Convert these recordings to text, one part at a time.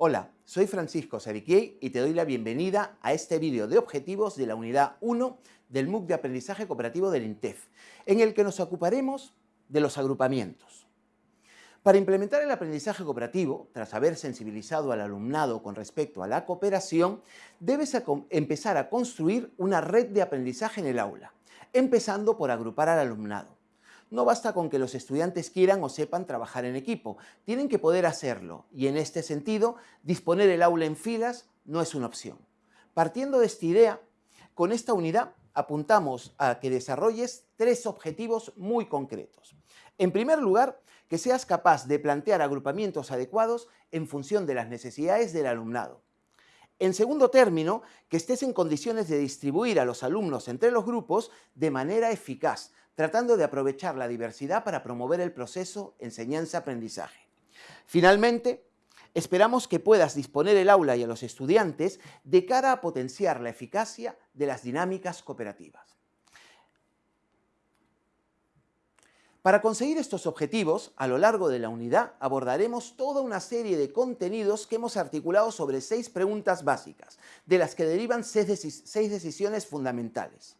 Hola, soy Francisco Sabiquiei y te doy la bienvenida a este vídeo de objetivos de la unidad 1 del MOOC de Aprendizaje Cooperativo del INTEF, en el que nos ocuparemos de los agrupamientos. Para implementar el aprendizaje cooperativo, tras haber sensibilizado al alumnado con respecto a la cooperación, debes empezar a construir una red de aprendizaje en el aula, empezando por agrupar al alumnado. No basta con que los estudiantes quieran o sepan trabajar en equipo, tienen que poder hacerlo y en este sentido disponer el aula en filas no es una opción. Partiendo de esta idea, con esta unidad apuntamos a que desarrolles tres objetivos muy concretos. En primer lugar, que seas capaz de plantear agrupamientos adecuados en función de las necesidades del alumnado. En segundo término, que estés en condiciones de distribuir a los alumnos entre los grupos de manera eficaz, tratando de aprovechar la diversidad para promover el proceso enseñanza-aprendizaje. Finalmente, esperamos que puedas disponer el aula y a los estudiantes de cara a potenciar la eficacia de las dinámicas cooperativas. Para conseguir estos objetivos, a lo largo de la unidad abordaremos toda una serie de contenidos que hemos articulado sobre seis preguntas básicas, de las que derivan seis, decisiones fundamentales.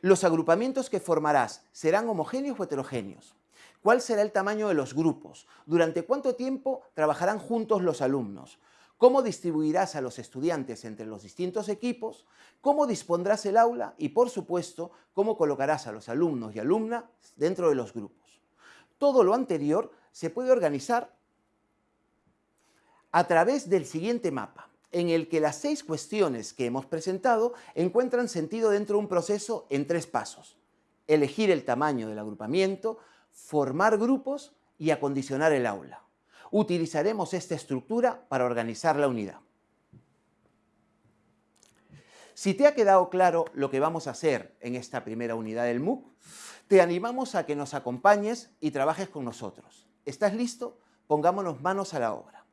Los agrupamientos que formarás serán homogéneos o heterogéneos. ¿Cuál será el tamaño de los grupos? ¿Durante cuánto tiempo trabajarán juntos los alumnos? cómo distribuirás a los estudiantes entre los distintos equipos, cómo dispondrás el aula y, por supuesto, cómo colocarás a los alumnos y alumnas dentro de los grupos. Todo lo anterior se puede organizar a través del siguiente mapa, en el que las seis cuestiones que hemos presentado encuentran sentido dentro de un proceso en tres pasos. Elegir el tamaño del agrupamiento, formar grupos y acondicionar el aula utilizaremos esta estructura para organizar la unidad. Si te ha quedado claro lo que vamos a hacer en esta primera unidad del MOOC, te animamos a que nos acompañes y trabajes con nosotros. ¿Estás listo? Pongámonos manos a la obra.